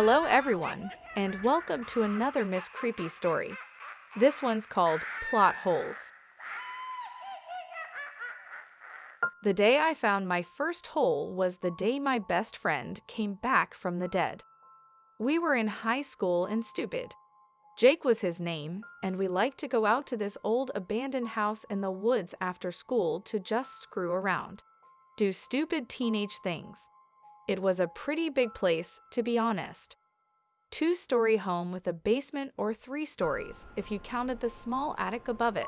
Hello, everyone, and welcome to another Miss Creepy story. This one's called Plot Holes. The day I found my first hole was the day my best friend came back from the dead. We were in high school and stupid. Jake was his name, and we liked to go out to this old abandoned house in the woods after school to just screw around, do stupid teenage things. It was a pretty big place, to be honest. Two story home with a basement or three stories if you counted the small attic above it.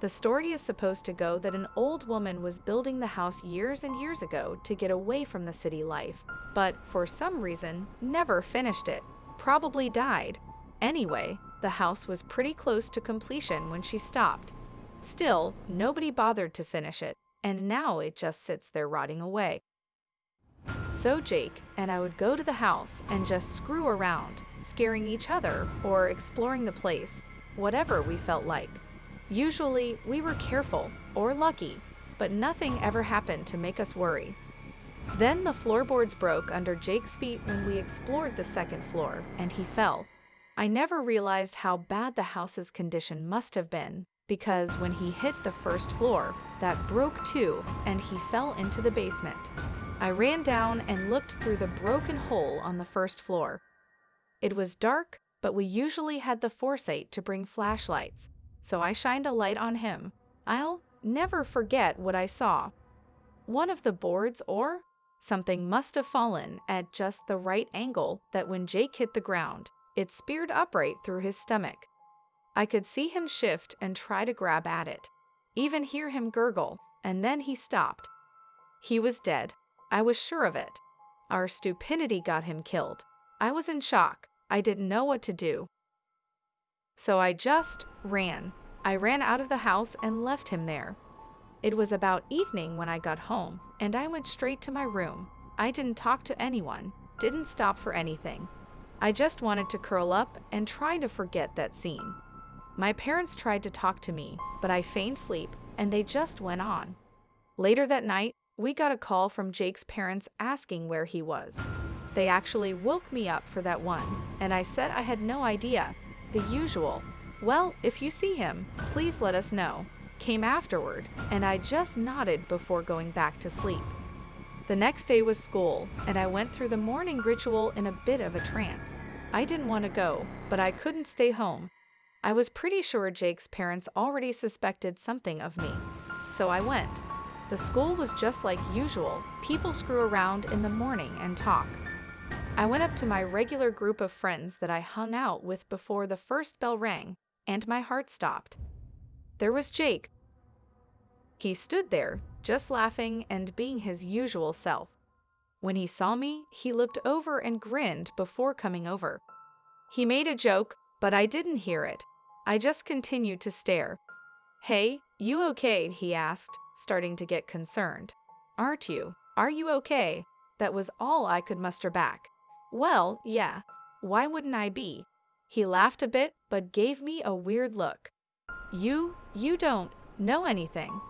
The story is supposed to go that an old woman was building the house years and years ago to get away from the city life, but for some reason never finished it, probably died. Anyway, the house was pretty close to completion when she stopped. Still, nobody bothered to finish it, and now it just sits there rotting away. So Jake and I would go to the house and just screw around, scaring each other or exploring the place, whatever we felt like. Usually, we were careful or lucky, but nothing ever happened to make us worry. Then the floorboards broke under Jake's feet when we explored the second floor, and he fell. I never realized how bad the house's condition must have been, because when he hit the first floor, that broke too, and he fell into the basement. I ran down and looked through the broken hole on the first floor. It was dark, but we usually had the foresight to bring flashlights, so I shined a light on him. I'll never forget what I saw. One of the boards or something must have fallen at just the right angle that when Jake hit the ground, it speared upright through his stomach. I could see him shift and try to grab at it, even hear him gurgle, and then he stopped. He was dead. I was sure of it. Our stupidity got him killed. I was in shock. I didn't know what to do. So I just ran. I ran out of the house and left him there. It was about evening when I got home, and I went straight to my room. I didn't talk to anyone, didn't stop for anything. I just wanted to curl up and try to forget that scene. My parents tried to talk to me, but I feigned sleep and they just went on. Later that night, we got a call from Jake's parents asking where he was. They actually woke me up for that one, and I said I had no idea. The usual, well, if you see him, please let us know, came afterward, and I just nodded before going back to sleep. The next day was school, and I went through the morning ritual in a bit of a trance. I didn't want to go, but I couldn't stay home. I was pretty sure Jake's parents already suspected something of me, so I went. The school was just like usual. People screw around in the morning and talk. I went up to my regular group of friends that I hung out with before the first bell rang, and my heart stopped. There was Jake. He stood there, just laughing and being his usual self. When he saw me, he looked over and grinned before coming over. He made a joke, but I didn't hear it. I just continued to stare. Hey, you okay? he asked starting to get concerned. Aren't you? Are you okay? That was all I could muster back. Well, yeah. Why wouldn't I be? He laughed a bit, but gave me a weird look. You, you don't know anything.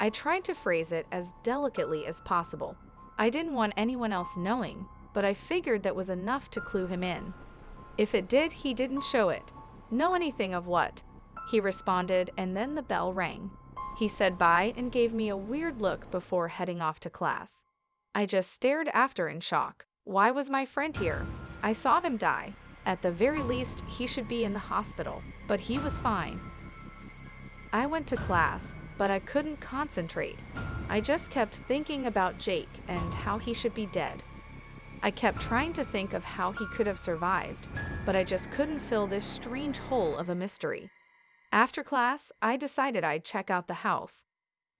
I tried to phrase it as delicately as possible. I didn't want anyone else knowing, but I figured that was enough to clue him in. If it did, he didn't show it. Know anything of what? He responded, and then the bell rang. He said bye and gave me a weird look before heading off to class. I just stared after in shock. Why was my friend here? I saw him die. At the very least, he should be in the hospital, but he was fine. I went to class, but I couldn't concentrate. I just kept thinking about Jake and how he should be dead. I kept trying to think of how he could have survived, but I just couldn't fill this strange hole of a mystery. After class, I decided I'd check out the house.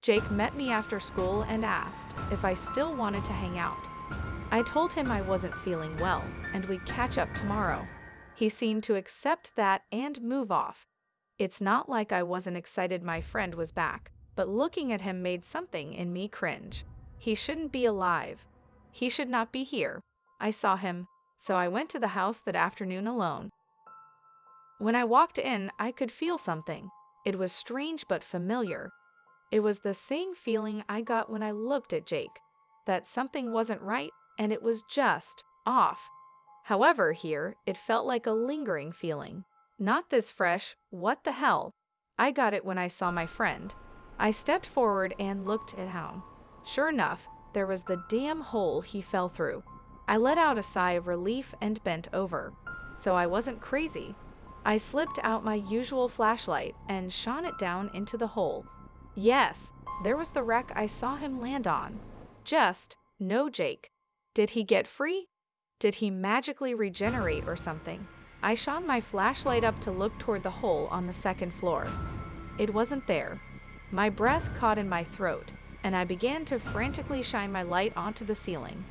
Jake met me after school and asked if I still wanted to hang out. I told him I wasn't feeling well and we'd catch up tomorrow. He seemed to accept that and move off. It's not like I wasn't excited my friend was back, but looking at him made something in me cringe. He shouldn't be alive. He should not be here. I saw him, so I went to the house that afternoon alone. When I walked in, I could feel something. It was strange but familiar. It was the same feeling I got when I looked at Jake that something wasn't right and it was just off. However, here, it felt like a lingering feeling. Not this fresh, what the hell? I got it when I saw my friend. I stepped forward and looked at him. Sure enough, there was the damn hole he fell through. I let out a sigh of relief and bent over. So I wasn't crazy. I slipped out my usual flashlight and shone it down into the hole. Yes, there was the wreck I saw him land on. Just, no Jake. Did he get free? Did he magically regenerate or something? I shone my flashlight up to look toward the hole on the second floor. It wasn't there. My breath caught in my throat, and I began to frantically shine my light onto the ceiling.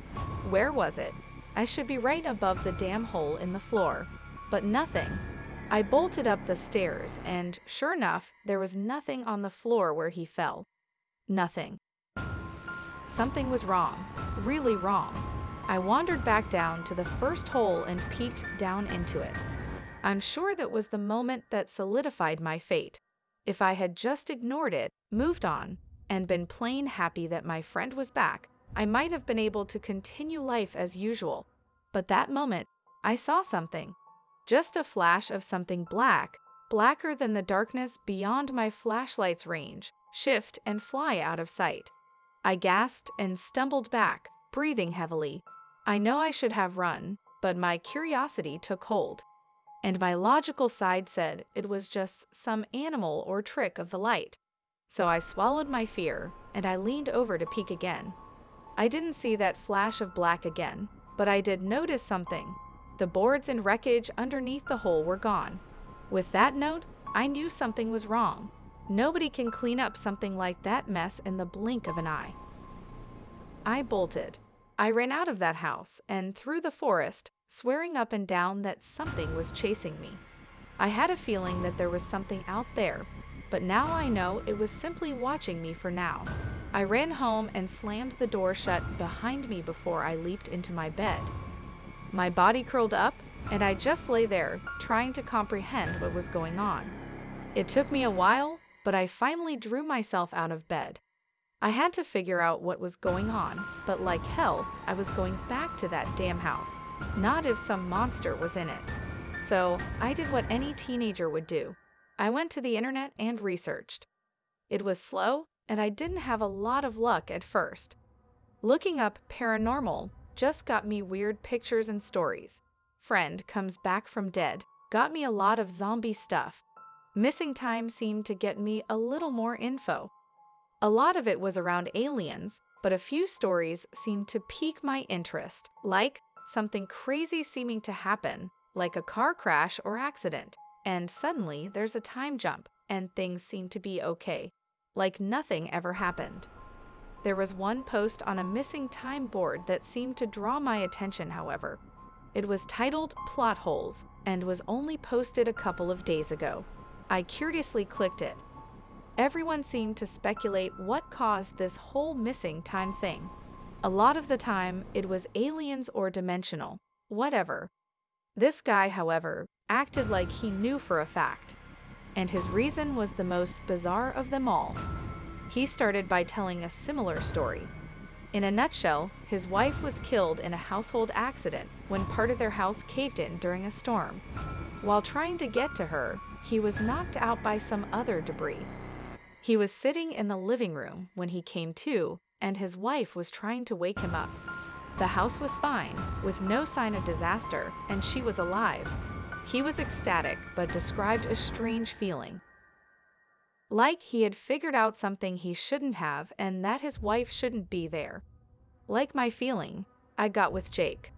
Where was it? I should be right above the damn hole in the floor. But nothing. I bolted up the stairs, and sure enough, there was nothing on the floor where he fell. Nothing. Something was wrong, really wrong. I wandered back down to the first hole and peeked down into it. I'm sure that was the moment that solidified my fate. If I had just ignored it, moved on, and been plain happy that my friend was back, I might have been able to continue life as usual. But that moment, I saw something. Just a flash of something black, blacker than the darkness beyond my flashlight's range, shift and fly out of sight. I gasped and stumbled back, breathing heavily. I know I should have run, but my curiosity took hold. And my logical side said it was just some animal or trick of the light. So I swallowed my fear, and I leaned over to peek again. I didn't see that flash of black again, but I did notice something. The boards and wreckage underneath the hole were gone. With that note, I knew something was wrong. Nobody can clean up something like that mess in the blink of an eye. I bolted. I ran out of that house and through the forest, swearing up and down that something was chasing me. I had a feeling that there was something out there, but now I know it was simply watching me for now. I ran home and slammed the door shut behind me before I leaped into my bed. My body curled up, and I just lay there, trying to comprehend what was going on. It took me a while, but I finally drew myself out of bed. I had to figure out what was going on, but like hell, I was going back to that damn house, not if some monster was in it. So I did what any teenager would do. I went to the internet and researched. It was slow, and I didn't have a lot of luck at first. Looking up paranormal just got me weird pictures and stories. Friend comes back from dead got me a lot of zombie stuff. Missing time seemed to get me a little more info. A lot of it was around aliens, but a few stories seemed to pique my interest, like something crazy seeming to happen, like a car crash or accident, and suddenly there's a time jump and things seem to be okay like nothing ever happened. There was one post on a missing time board that seemed to draw my attention, however. It was titled Plot Holes and was only posted a couple of days ago. I curiously clicked it. Everyone seemed to speculate what caused this whole missing time thing. A lot of the time, it was aliens or dimensional, whatever. This guy, however, acted like he knew for a fact and his reason was the most bizarre of them all. He started by telling a similar story. In a nutshell, his wife was killed in a household accident when part of their house caved in during a storm. While trying to get to her, he was knocked out by some other debris. He was sitting in the living room when he came to, and his wife was trying to wake him up. The house was fine, with no sign of disaster, and she was alive, he was ecstatic, but described a strange feeling. Like he had figured out something he shouldn't have and that his wife shouldn't be there. Like my feeling I got with Jake.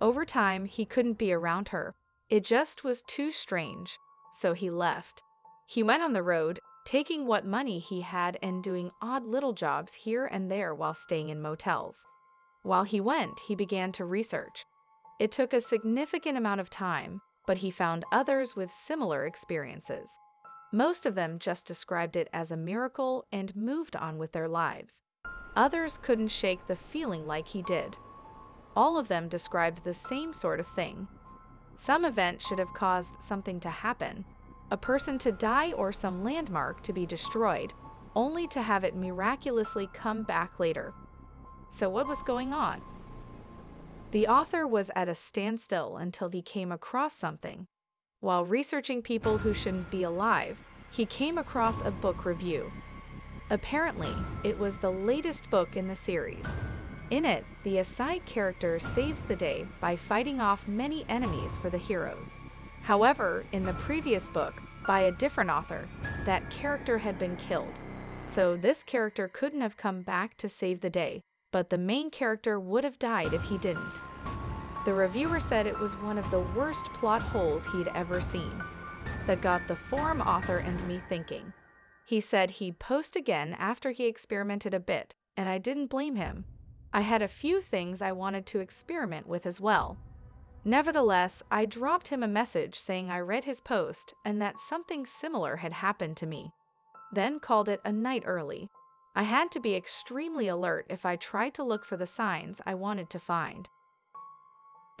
Over time, he couldn't be around her. It just was too strange, so he left. He went on the road, taking what money he had and doing odd little jobs here and there while staying in motels. While he went, he began to research. It took a significant amount of time, but he found others with similar experiences. Most of them just described it as a miracle and moved on with their lives. Others couldn't shake the feeling like he did. All of them described the same sort of thing. Some event should have caused something to happen, a person to die or some landmark to be destroyed, only to have it miraculously come back later. So what was going on? The author was at a standstill until he came across something. While researching people who shouldn't be alive, he came across a book review. Apparently, it was the latest book in the series. In it, the Aside character saves the day by fighting off many enemies for the heroes. However, in the previous book, by a different author, that character had been killed. So this character couldn't have come back to save the day, but the main character would have died if he didn't. The reviewer said it was one of the worst plot holes he'd ever seen. That got the forum author and me thinking. He said he'd post again after he experimented a bit, and I didn't blame him. I had a few things I wanted to experiment with as well. Nevertheless, I dropped him a message saying I read his post and that something similar had happened to me. Then called it a night early. I had to be extremely alert if I tried to look for the signs I wanted to find.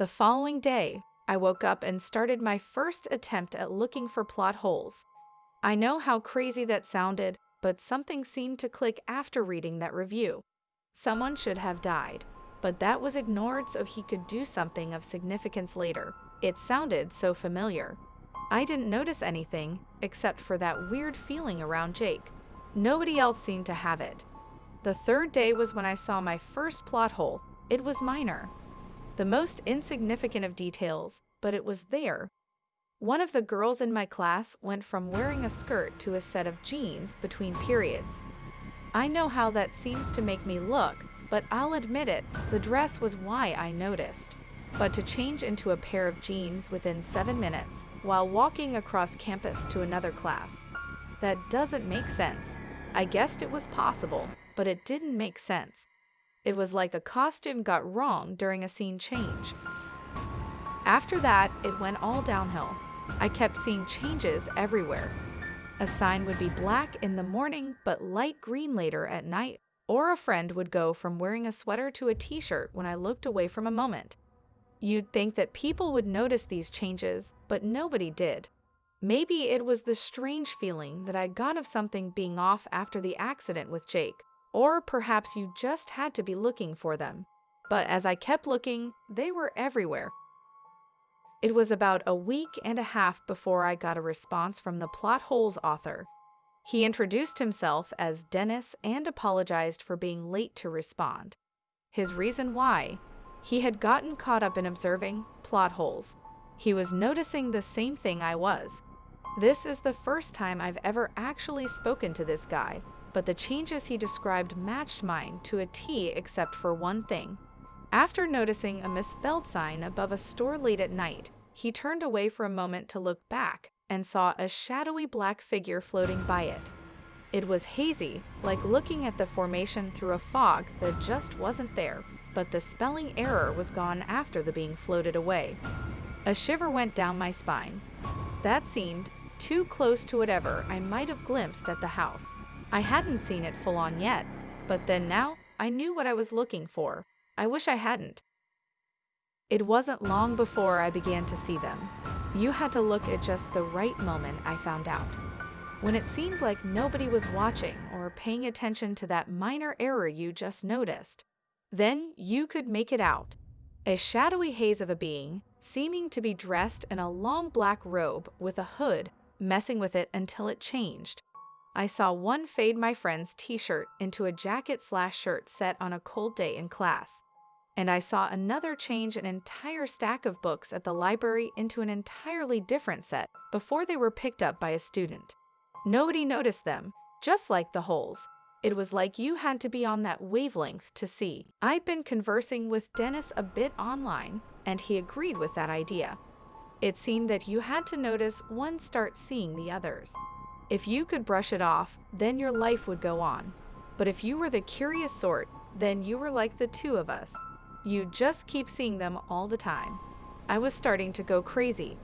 The following day, I woke up and started my first attempt at looking for plot holes. I know how crazy that sounded, but something seemed to click after reading that review. Someone should have died, but that was ignored so he could do something of significance later. It sounded so familiar. I didn't notice anything, except for that weird feeling around Jake. Nobody else seemed to have it. The third day was when I saw my first plot hole. It was minor. The most insignificant of details, but it was there. One of the girls in my class went from wearing a skirt to a set of jeans between periods. I know how that seems to make me look, but I'll admit it, the dress was why I noticed. But to change into a pair of jeans within seven minutes while walking across campus to another class, that doesn't make sense. I guessed it was possible, but it didn't make sense. It was like a costume got wrong during a scene change. After that, it went all downhill. I kept seeing changes everywhere, a sign would be black in the morning but light green later at night, or a friend would go from wearing a sweater to a t-shirt when I looked away from a moment. You'd think that people would notice these changes, but nobody did. Maybe it was the strange feeling that I got of something being off after the accident with Jake, or perhaps you just had to be looking for them. But as I kept looking, they were everywhere, it was about a week and a half before I got a response from the Plot Holes author. He introduced himself as Dennis and apologized for being late to respond. His reason why? He had gotten caught up in observing plot holes. He was noticing the same thing I was. This is the first time I've ever actually spoken to this guy, but the changes he described matched mine to a T except for one thing. After noticing a misspelled sign above a store late at night, he turned away for a moment to look back and saw a shadowy black figure floating by it. It was hazy, like looking at the formation through a fog that just wasn't there, but the spelling error was gone after the being floated away. A shiver went down my spine. That seemed too close to whatever I might have glimpsed at the house. I hadn't seen it full on yet, but then now I knew what I was looking for. I wish I hadn't. It wasn't long before I began to see them. You had to look at just the right moment, I found out. When it seemed like nobody was watching or paying attention to that minor error you just noticed. Then you could make it out. A shadowy haze of a being, seeming to be dressed in a long black robe with a hood, messing with it until it changed. I saw one fade my friend's t-shirt into a jacket slash shirt set on a cold day in class and I saw another change an entire stack of books at the library into an entirely different set before they were picked up by a student. Nobody noticed them, just like the holes. It was like you had to be on that wavelength to see. I'd been conversing with Dennis a bit online, and he agreed with that idea. It seemed that you had to notice one start seeing the others. If you could brush it off, then your life would go on. But if you were the curious sort, then you were like the two of us, you just keep seeing them all the time. I was starting to go crazy.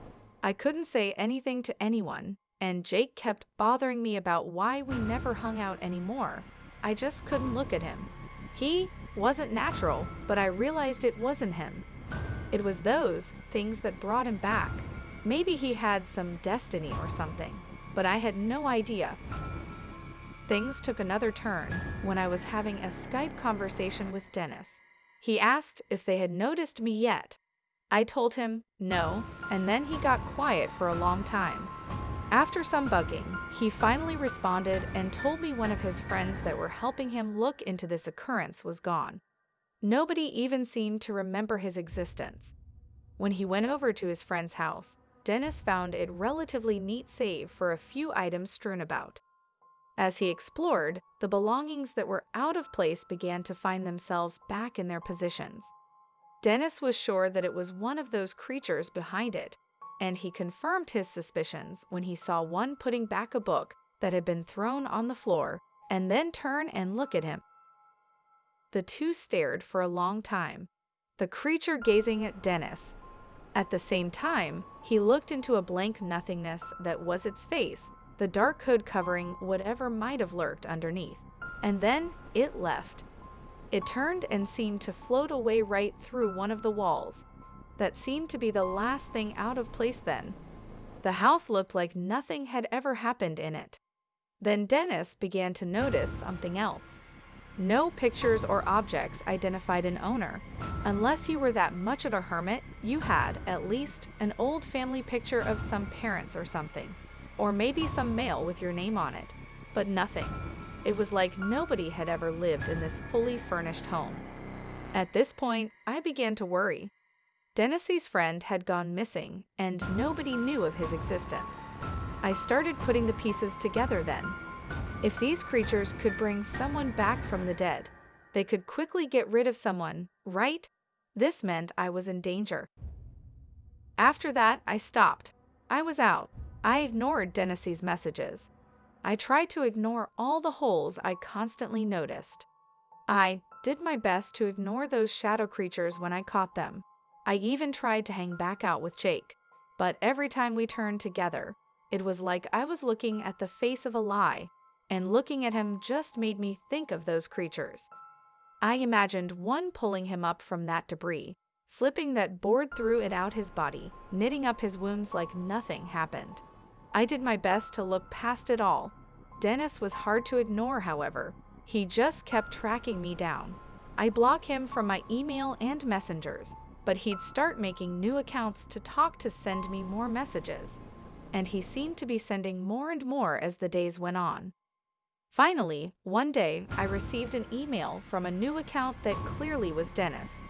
I couldn't say anything to anyone, and Jake kept bothering me about why we never hung out anymore. I just couldn't look at him. He wasn't natural, but I realized it wasn't him. It was those things that brought him back. Maybe he had some destiny or something, but I had no idea. Things took another turn when I was having a Skype conversation with Dennis. He asked if they had noticed me yet. I told him no, and then he got quiet for a long time. After some bugging, he finally responded and told me one of his friends that were helping him look into this occurrence was gone. Nobody even seemed to remember his existence. When he went over to his friend's house, Dennis found it relatively neat save for a few items strewn about. As he explored, the belongings that were out of place began to find themselves back in their positions. Dennis was sure that it was one of those creatures behind it, and he confirmed his suspicions when he saw one putting back a book that had been thrown on the floor and then turn and look at him. The two stared for a long time, the creature gazing at Dennis. At the same time, he looked into a blank nothingness that was its face, the dark hood covering whatever might have lurked underneath. And then it left. It turned and seemed to float away right through one of the walls, that seemed to be the last thing out of place then. The house looked like nothing had ever happened in it. Then Dennis began to notice something else. No pictures or objects identified an owner. Unless you were that much of a hermit, you had, at least, an old family picture of some parents or something. Or maybe some mail with your name on it. But nothing. It was like nobody had ever lived in this fully furnished home. At this point, I began to worry. Dennis's friend had gone missing, and nobody knew of his existence. I started putting the pieces together then. If these creatures could bring someone back from the dead, they could quickly get rid of someone, right? This meant I was in danger. After that, I stopped. I was out. I ignored Dennis's messages. I tried to ignore all the holes I constantly noticed. I did my best to ignore those shadow creatures when I caught them. I even tried to hang back out with Jake, but every time we turned together, it was like I was looking at the face of a lie, and looking at him just made me think of those creatures. I imagined one pulling him up from that debris, slipping that board through it out his body, knitting up his wounds like nothing happened. I did my best to look past it all. Dennis was hard to ignore, however. He just kept tracking me down. I block him from my email and messengers, but he'd start making new accounts to talk to send me more messages. And he seemed to be sending more and more as the days went on. Finally, one day, I received an email from a new account that clearly was Dennis.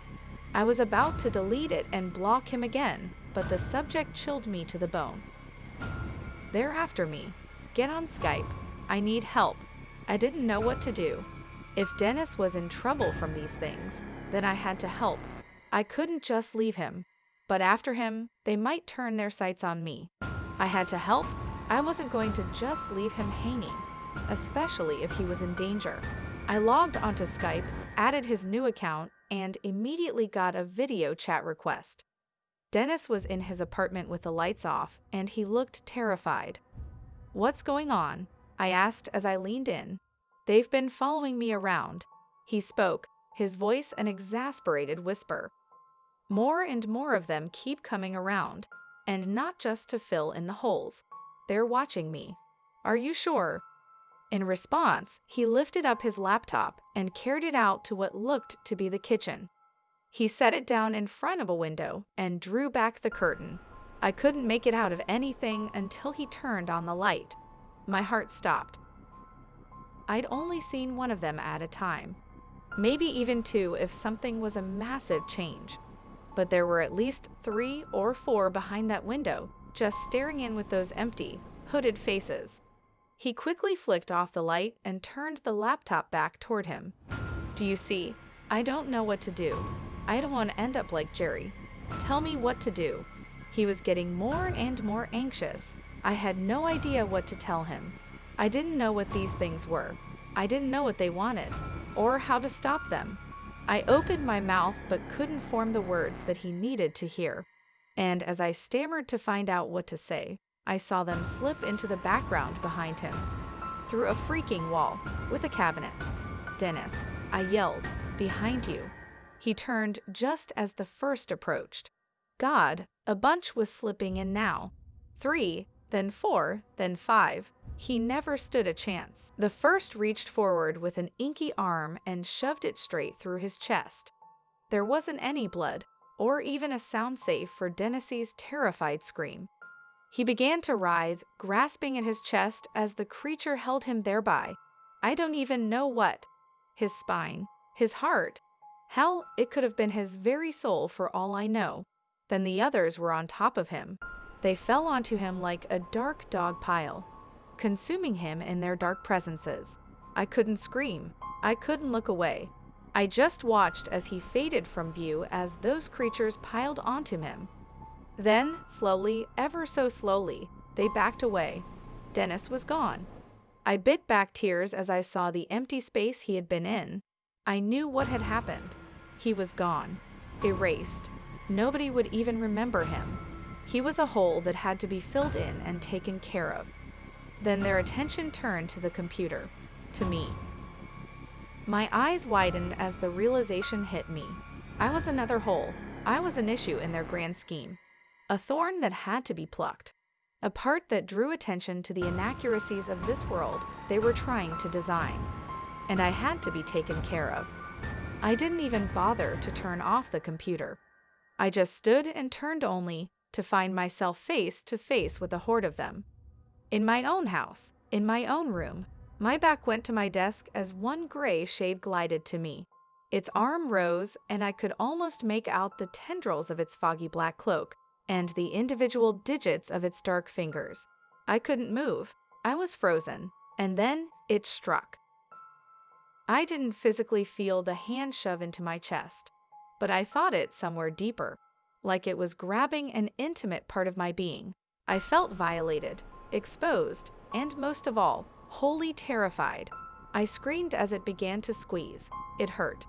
I was about to delete it and block him again, but the subject chilled me to the bone. They're after me. Get on Skype. I need help. I didn't know what to do. If Dennis was in trouble from these things, then I had to help I couldn't just leave him, but after him, they might turn their sights on me. I had to help. I wasn't going to just leave him hanging, especially if he was in danger. I logged onto Skype, added his new account, and immediately got a video chat request. Dennis was in his apartment with the lights off, and he looked terrified. What's going on? I asked as I leaned in. They've been following me around. He spoke, his voice an exasperated whisper. More and more of them keep coming around, and not just to fill in the holes. They're watching me. Are you sure? In response, he lifted up his laptop and carried it out to what looked to be the kitchen. He set it down in front of a window and drew back the curtain. I couldn't make it out of anything until he turned on the light. My heart stopped. I'd only seen one of them at a time, maybe even two if something was a massive change. But there were at least three or four behind that window, just staring in with those empty, hooded faces. He quickly flicked off the light and turned the laptop back toward him. Do you see? I don't know what to do. I don't want to end up like Jerry. Tell me what to do. He was getting more and more anxious. I had no idea what to tell him. I didn't know what these things were. I didn't know what they wanted or how to stop them. I opened my mouth but couldn't form the words that he needed to hear. And as I stammered to find out what to say, I saw them slip into the background behind him, through a freaking wall, with a cabinet. Dennis, I yelled, behind you. He turned just as the first approached. God, a bunch was slipping in now. Three, then four, then five. He never stood a chance. The first reached forward with an inky arm and shoved it straight through his chest. There wasn't any blood, or even a sound safe for Dennis's terrified scream. He began to writhe, grasping at his chest as the creature held him thereby. I don't even know what. His spine, his heart. Hell, it could have been his very soul for all I know. Then the others were on top of him. They fell onto him like a dark dog pile, consuming him in their dark presences. I couldn't scream. I couldn't look away. I just watched as he faded from view as those creatures piled onto him. Then, slowly, ever so slowly, they backed away. Dennis was gone. I bit back tears as I saw the empty space he had been in. I knew what had happened. He was gone, erased. Nobody would even remember him. He was a hole that had to be filled in and taken care of. Then their attention turned to the computer, to me. My eyes widened as the realization hit me. I was another hole. I was an issue in their grand scheme. A thorn that had to be plucked. A part that drew attention to the inaccuracies of this world they were trying to design. And I had to be taken care of. I didn't even bother to turn off the computer. I just stood and turned only to find myself face to face with a horde of them. In my own house, in my own room, my back went to my desk as one gray shade glided to me. Its arm rose, and I could almost make out the tendrils of its foggy black cloak and the individual digits of its dark fingers. I couldn't move. I was frozen. And then it struck. I didn't physically feel the hand shove into my chest but I thought it somewhere deeper, like it was grabbing an intimate part of my being. I felt violated, exposed, and most of all, wholly terrified. I screamed as it began to squeeze. It hurt.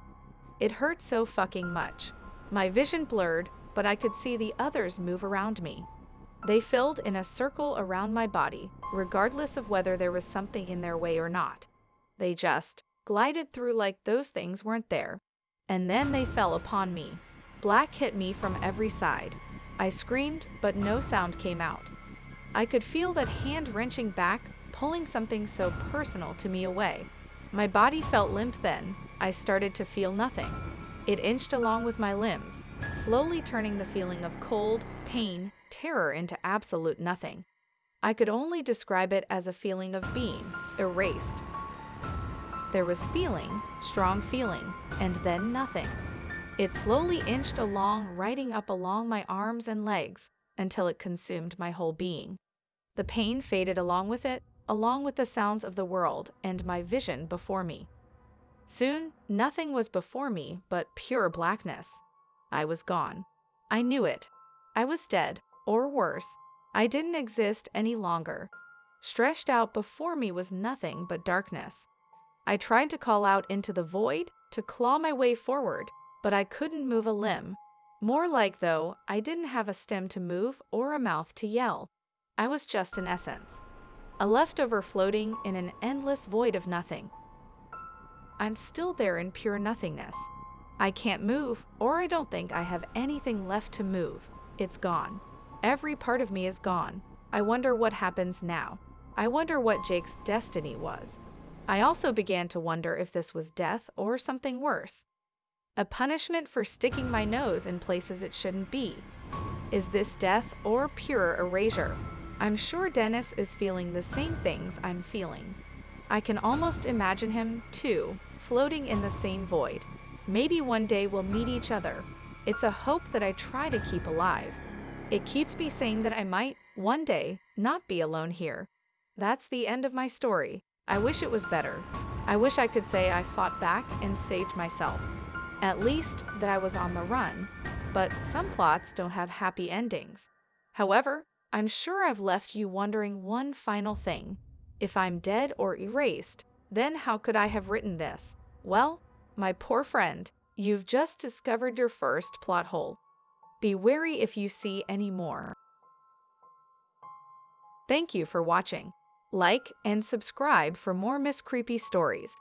It hurt so fucking much. My vision blurred, but I could see the others move around me. They filled in a circle around my body, regardless of whether there was something in their way or not. They just glided through like those things weren't there, and then they fell upon me. Black hit me from every side. I screamed, but no sound came out. I could feel that hand wrenching back, pulling something so personal to me away. My body felt limp then. I started to feel nothing. It inched along with my limbs, slowly turning the feeling of cold, pain, terror into absolute nothing. I could only describe it as a feeling of being erased, there was feeling, strong feeling, and then nothing. It slowly inched along, riding up along my arms and legs until it consumed my whole being. The pain faded along with it, along with the sounds of the world and my vision before me. Soon, nothing was before me but pure blackness. I was gone. I knew it. I was dead, or worse, I didn't exist any longer. Stretched out before me was nothing but darkness. I tried to call out into the void to claw my way forward, but I couldn't move a limb. More like, though, I didn't have a stem to move or a mouth to yell. I was just an essence. A leftover floating in an endless void of nothing. I'm still there in pure nothingness. I can't move, or I don't think I have anything left to move. It's gone. Every part of me is gone. I wonder what happens now. I wonder what Jake's destiny was. I also began to wonder if this was death or something worse. A punishment for sticking my nose in places it shouldn't be. Is this death or pure erasure? I'm sure Dennis is feeling the same things I'm feeling. I can almost imagine him, too, floating in the same void. Maybe one day we'll meet each other. It's a hope that I try to keep alive. It keeps me saying that I might, one day, not be alone here. That's the end of my story. I wish it was better. I wish I could say I fought back and saved myself. At least that I was on the run. But some plots don't have happy endings. However, I'm sure I've left you wondering one final thing. If I'm dead or erased, then how could I have written this? Well, my poor friend, you've just discovered your first plot hole. Be wary if you see any more. Thank you for watching. Like and subscribe for more Miss Creepy stories.